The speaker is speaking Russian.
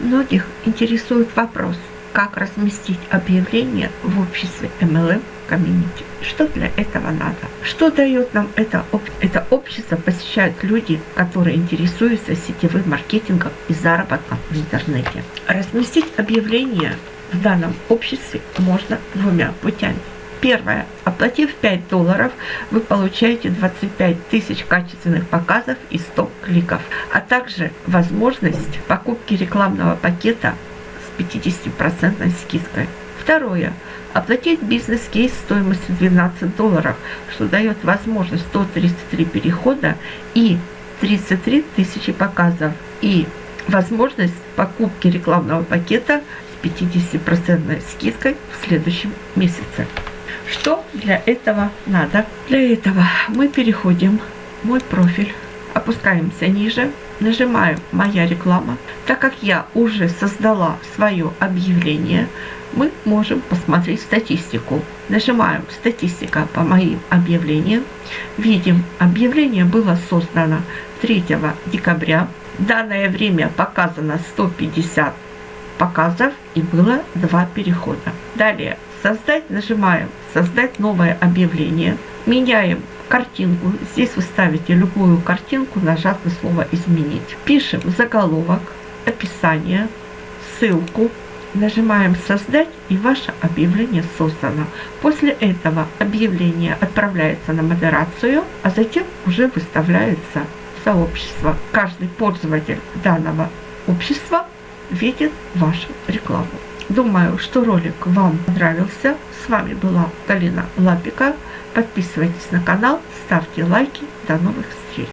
Многих интересует вопрос, как разместить объявление в обществе MLM комьюнити. Что для этого надо? Что дает нам это, это общество? Посещают люди, которые интересуются сетевым маркетингом и заработком в интернете. Разместить объявление в данном обществе можно двумя путями. Первое. Оплатив 5 долларов, вы получаете 25 тысяч качественных показов и 100 кликов, а также возможность покупки рекламного пакета с 50% скидкой. Второе. Оплатить бизнес-кейс стоимостью 12 долларов, что дает возможность 133 перехода и 33 тысячи показов. И возможность покупки рекламного пакета с 50% скидкой в следующем месяце. Для этого надо? Для этого мы переходим в мой профиль, опускаемся ниже, нажимаем «Моя реклама». Так как я уже создала свое объявление, мы можем посмотреть статистику. Нажимаем «Статистика по моим объявлениям». Видим, объявление было создано 3 декабря. данное время показано 150 показов и было 2 перехода. Далее создать нажимаем создать новое объявление. Меняем картинку. Здесь вы ставите любую картинку, нажав на слово «Изменить». Пишем заголовок, описание, ссылку. Нажимаем «Создать» и ваше объявление создано. После этого объявление отправляется на модерацию, а затем уже выставляется в сообщество. Каждый пользователь данного общества видит вашу рекламу. Думаю, что ролик вам понравился. С вами была Галина Лапика. Подписывайтесь на канал, ставьте лайки. До новых встреч!